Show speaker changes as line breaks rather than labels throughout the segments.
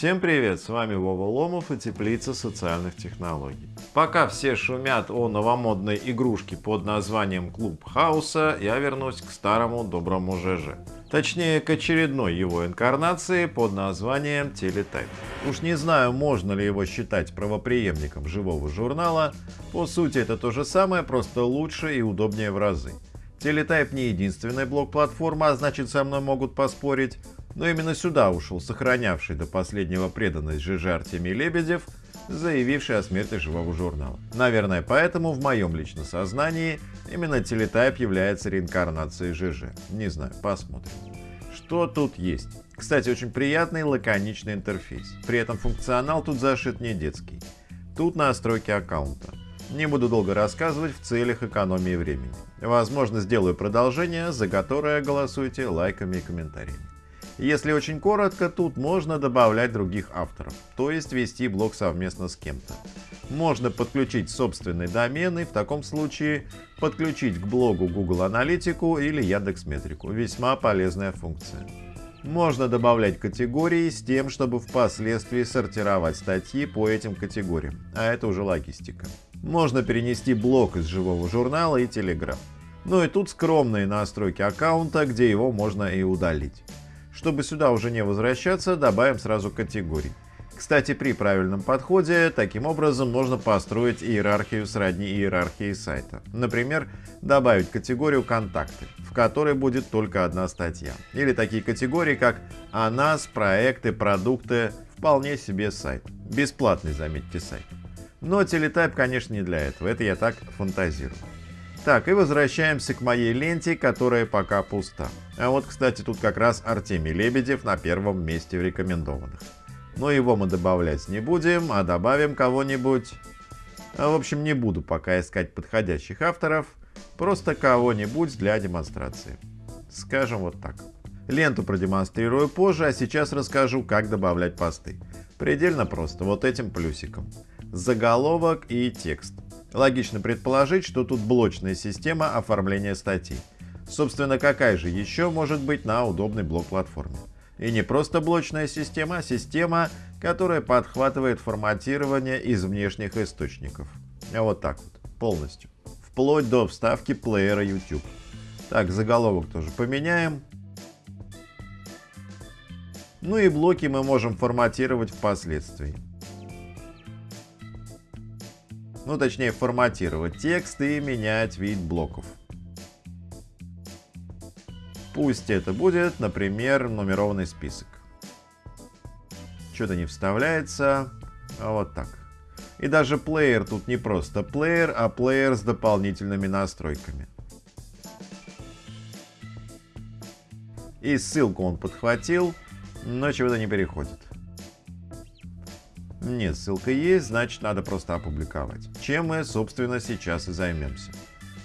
Всем привет, с вами Вова Ломов и Теплица социальных технологий. Пока все шумят о новомодной игрушке под названием Клуб Хауса, я вернусь к старому доброму ЖЖ. Точнее, к очередной его инкарнации под названием Телетайп. Уж не знаю, можно ли его считать правопреемником живого журнала, по сути это то же самое, просто лучше и удобнее в разы. Телетайп не единственная блок-платформа, а значит со мной могут поспорить, но именно сюда ушел сохранявший до последнего преданность ЖЖ Артемий Лебедев, заявивший о смерти живого журнала. Наверное, поэтому в моем личном сознании именно телетайп является реинкарнацией ЖЖ. Не знаю, посмотрим. Что тут есть? Кстати, очень приятный лаконичный интерфейс. При этом функционал тут зашит не детский. Тут настройки аккаунта. Не буду долго рассказывать в целях экономии времени. Возможно, сделаю продолжение, за которое голосуйте лайками и комментариями. Если очень коротко, тут можно добавлять других авторов, то есть вести блог совместно с кем-то. Можно подключить собственный домен и в таком случае подключить к блогу Google Аналитику или Яндекс Метрику. Весьма полезная функция. Можно добавлять категории с тем, чтобы впоследствии сортировать статьи по этим категориям, а это уже логистика. Можно перенести блок из живого журнала и Telegram. Ну и тут скромные настройки аккаунта, где его можно и удалить. Чтобы сюда уже не возвращаться, добавим сразу категорий. Кстати, при правильном подходе, таким образом можно построить иерархию сродни иерархии сайта. Например, добавить категорию «Контакты», в которой будет только одна статья. Или такие категории, как «О нас», «Проекты», «Продукты», вполне себе сайт. Бесплатный, заметьте, сайт. Но телетайп, конечно, не для этого, это я так фантазирую. Так, и возвращаемся к моей ленте, которая пока пуста. А вот, кстати, тут как раз Артемий Лебедев на первом месте в рекомендованных. Но его мы добавлять не будем, а добавим кого-нибудь... А, в общем, не буду пока искать подходящих авторов, просто кого-нибудь для демонстрации. Скажем вот так. Ленту продемонстрирую позже, а сейчас расскажу, как добавлять посты. Предельно просто, вот этим плюсиком. Заголовок и текст. Логично предположить, что тут блочная система оформления статей. Собственно, какая же еще может быть на удобной блок-платформе? И не просто блочная система, а система, которая подхватывает форматирование из внешних источников. Вот так вот, полностью. Вплоть до вставки плеера YouTube. Так, заголовок тоже поменяем. Ну и блоки мы можем форматировать впоследствии. Ну точнее форматировать текст и менять вид блоков. Пусть это будет, например, нумерованный список. Что-то не вставляется, а вот так. И даже плеер тут не просто плеер, а плеер с дополнительными настройками. И ссылку он подхватил, но чего-то не переходит. Нет, ссылка есть, значит надо просто опубликовать. Чем мы, собственно, сейчас и займемся.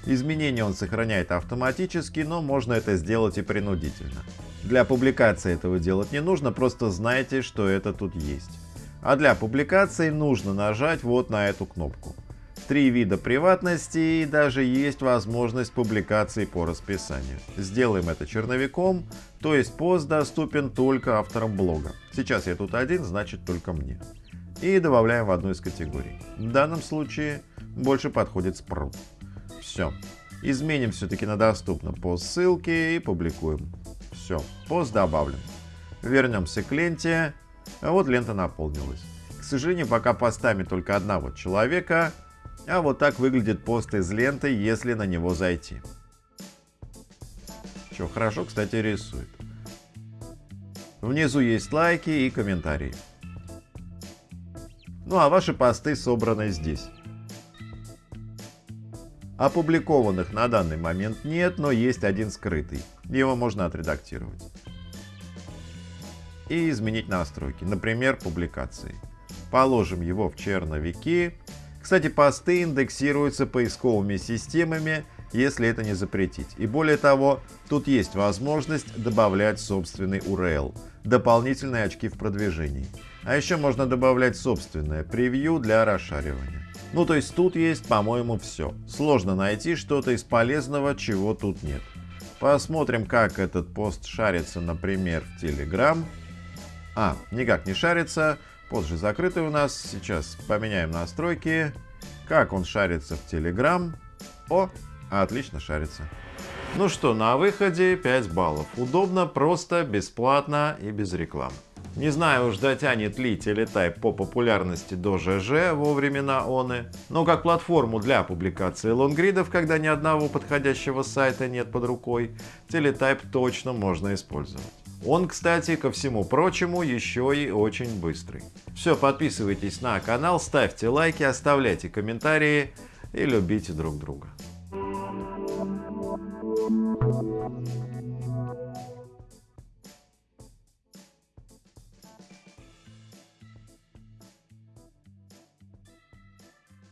Изменения он сохраняет автоматически, но можно это сделать и принудительно. Для публикации этого делать не нужно, просто знайте, что это тут есть. А для публикации нужно нажать вот на эту кнопку. Три вида приватности и даже есть возможность публикации по расписанию. Сделаем это черновиком, то есть пост доступен только авторам блога. Сейчас я тут один, значит только мне и добавляем в одну из категорий. В данном случае больше подходит спрут. Все. Изменим все-таки на доступно по ссылке и публикуем. Все, пост добавлен. Вернемся к ленте. Вот лента наполнилась. К сожалению, пока постами только одного человека, а вот так выглядит пост из ленты, если на него зайти. Что, хорошо, кстати, рисует. Внизу есть лайки и комментарии. Ну а ваши посты собраны здесь. Опубликованных на данный момент нет, но есть один скрытый. Его можно отредактировать. И изменить настройки, например, публикации. Положим его в черновики. Кстати, посты индексируются поисковыми системами, если это не запретить. И более того, тут есть возможность добавлять собственный URL, дополнительные очки в продвижении. А еще можно добавлять собственное превью для расшаривания. Ну то есть тут есть, по-моему, все. Сложно найти что-то из полезного, чего тут нет. Посмотрим, как этот пост шарится, например, в Telegram. А, никак не шарится. Пост же закрытый у нас. Сейчас поменяем настройки. Как он шарится в Telegram? О, отлично шарится. Ну что, на выходе 5 баллов. Удобно, просто, бесплатно и без рекламы. Не знаю уж дотянет ли Teletype по популярности до ЖЖ во времена ОНы, но как платформу для публикации лонгридов, когда ни одного подходящего сайта нет под рукой, Teletype точно можно использовать. Он, кстати, ко всему прочему, еще и очень быстрый. Все, подписывайтесь на канал, ставьте лайки, оставляйте комментарии и любите друг друга. Thank you.